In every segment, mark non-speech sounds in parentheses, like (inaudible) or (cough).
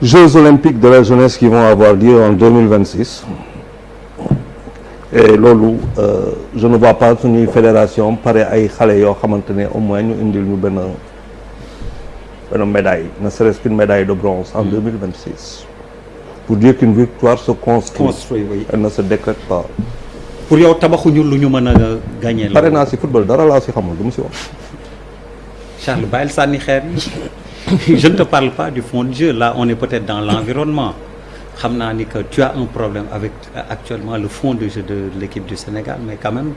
Jeux olympiques de la jeunesse qui vont avoir lieu en 2026 et loolu euh, je ne vois pas suñuy fédération pare ay xale yoo xamante ne au moins ñu indil ñu benn benn médaille ne serait-ce qu'une médaille de bronze en 2026 pour dire qu'une victoire se construit construit oui. elle ne se décrète pas. Pour yow tabaxuñu lu ñu mën a gagné pare naa si football dara laa si xamul du mu si wax. Charles bàyyil sànni xeer yi (laughs) je ne te parle pas du fond de jeu là on est peut-être dans l'environnement. Que tu as un problème avec euh, actuellement le fond de jeu de l'équipe du Sénégal mais quand même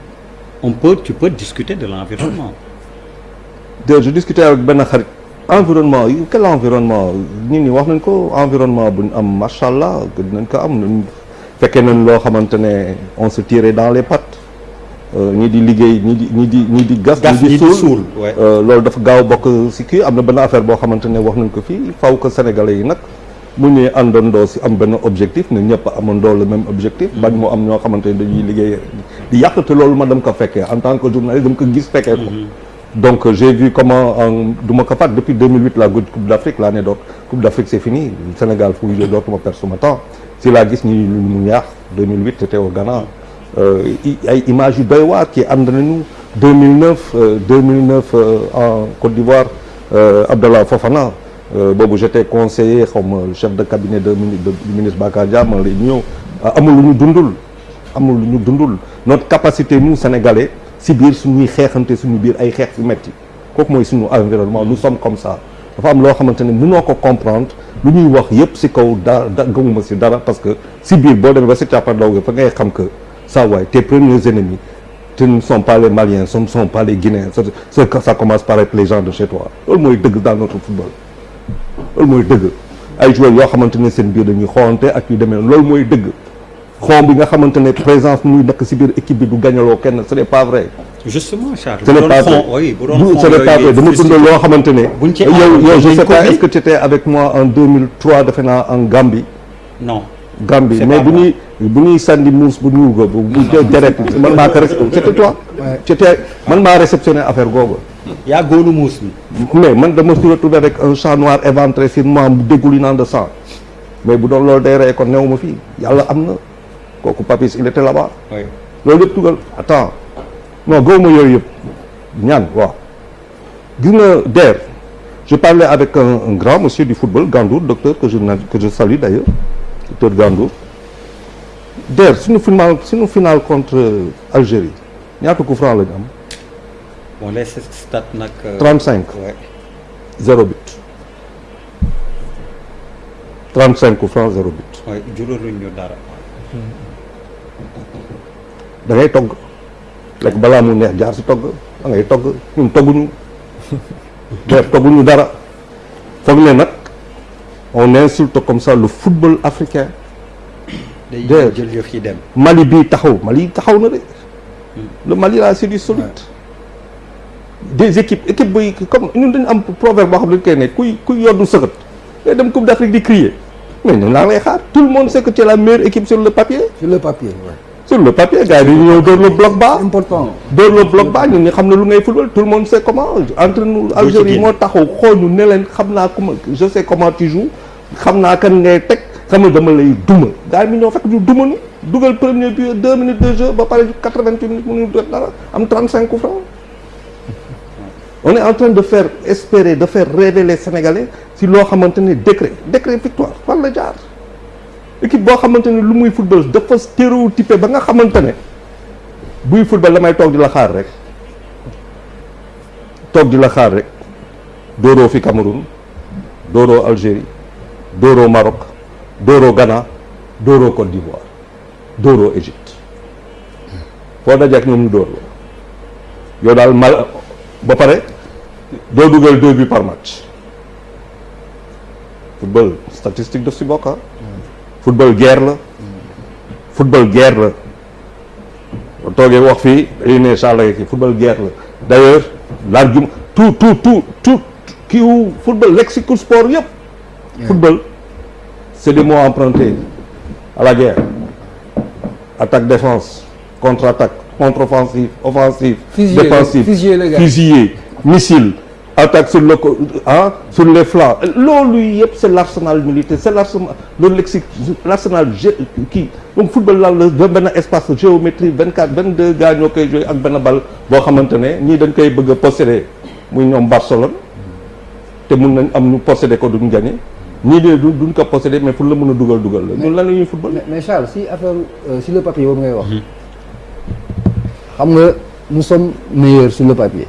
on peut tu peux discuter de l'environnement. (coughs) Je discutais avec xarit. Environnement quel environnement? Environnement bu on se tirait dans les pattes ñi di liggéey ñi di ñi di ñi di gas ñi di suul. Euh, loolu dafa gaaw bokk si kii. Am na benn affaire boo xamante ne wax nañ ko fii. Faw ko sénégalais yi nag mu ñuy àndandoo si am benn objectif ne ñëpp amandoo le même objectif. Bañ moo am ñoo xamante ne dañuy liggéey di yàq te loolu ma dem ko fekkee. En tant que journaliste dama ko gis fekkee ko. Donc euh, j'ai vu comment en du ma ko fàtte depuis 2008 la Coupe d'Afrique laa ne doot Coupe d'Afrique c'est fini. Sénégal fu mu joué dootuma perdre sama temps si laa gis ñi lu mu ñaax 2008 c'était au Ghana. Euh, i- ay images yu doy waar ki ànd nañu 2009 euh, 2009 euh, en Côte d'Ivoire euh, Abdallah Fofana. Euh, boobu j'étais conseiller xaw ma le chef de cabinet du ministre Bakar Dia ma lay ñëw. Amul lu ñu dundul amul dundul. Notre capacité nous sénégalais si biir suñuy xeexante suñu biir ay xeex yu metti kooku mooy suñu environnement nous sommes comme ça. Dafa am loo xamante ne mënoo ko comprendre lu ñuy wax yépp si kaw da gëmuma si dara parce que si biir boo demee ba si càppandaw ga fa que ça waay tes premiers ennemis ce ne sont pas les Maliens ce ne sont pas les Guinéens. Ça, ça, ça commence par être les gens de chez toi. Loolu mooy dëgg dans notre football. Loolu mooy dëgg. Ay joueurs yoo xamante ne seen biir dañuy xoolante ak yu demee loolu mooy dëgg. Xon bi nga xamante ne présence muy nekk si biir équipe bi du gañaloo kenn ce n'est pas vrai. Justement Charles ce n'est bu pas doon vrai. fond oui bu doon Bu- fond ce n'est pas yooyu vrai. Dama frustré. dund loo xamante ne buñ ci yow àndoon yow je sais pas est-ce que tu étais avec moi en 2003 defe naa en Gambie? Non. Gambie. Mais ñuy bu ñuy sànni muus bu ñuul ko bu bu deret man maa ko c'était toi c'était man maa réceptionné affaire googu yaa góolu muus mi mais man dama se retrouver avec un chat noir éventré sur moi mu dégoulinant de sang. Mais bu doon loolu day rey kon new ma fii. Yàlla am na. Kooku Papis il était là-bas. Loolu yëpp dugal attends. Non gëwuma yooyu yëpp. Ñaan waaw. Gis nga DER. Je parlais avec un, un grand monsieur du football Gandour docteur que je que je salue d'ailleurs docteur Gandour DER suñu final suñu final contre Algérie ñaata coup franc la ñu am? Bon les stats nag euh, 35 ouais. zéro but. 35 coups francs zéro but. Ouais, juraluñ ñu dara. Da ngay togg. Lekk balaa mu neex jaar si togg. Da ngay togg. Ñun togguñu. (laughs) Def togguñu dara. Foog ne nag on insulte comme ça le football africain day jël yëf yi dem. Mali bii taxaw Mali taxaw na de. Le Mali là c'est du solide. Des équipes équipe buy comme ñun dañu am proverbe boo xam ne dañ koy ne kuy kuy yoddu sëxët day dem Coupe d'Afrique di crier. Mais ñu laa lay xaar. Tout le monde sait que tu es la meilleure équipe sur le papier. Sur le papier sur le papier gars yi dañu ñëw dóor le bloc bas. Important. Dóor le bloc bas ñun ñu xam ne lu ngay football tout le monde sait comment. Entre nous Algérie moo taxaw xool ñu ne leen xam naa comment je sais comment tu joues xam naa kan ngay teg on est en train de faire espérer de faire rêver les Sénégalais si loo xamante ne décret décret victoire fan la jaar. Équipe boo xamante ne lu muy football dafa stéréotypé ba nga xamante ne buy football damay toog di la xaar rek. Toog di la xaar rek. Dóoroo fi Cameroun dóoroo Algérie dóoroo Maroc dóoroo Ghana dóoroo Côte d'Ivoire dóoroo Égypte. Foo daje ak ñoom ñu dóor la. Yow daal mal ba pare doo dugal deux buts par match. Football statistique daf si bokk ah. Football guerre la. Football guerre la. Boo toogee wax fii dañuy ne Charles ki football guerre la. D'ailleurs l'argument tout tout tout tout football lexique sport yëpp football c'est des mots empruntés à la guerre. Attaque défense contre-attaque contre-offensive offensive Fusiller, défensive fusiller missile attaque sur le ah sur les flancs. Yëpp c'est l'arsenal militaire c'est l'arsenal le kii. Donc football la da benn espace géométrie vingt quatre vingt deux gars ñoo koy jouer ak benn bal boo xamante ne ñii dañ koy bëgg a posséder ñoom Barcelone. Te mun nañ am ñu posséder ñii de du duñ ko posséder mais fu la mën a dugal dugal la ñun lan la ñuy football mais Charles si affaire euh, si le papier boobu ngay wax. xam nga nous sommes meilleurs sur le papier.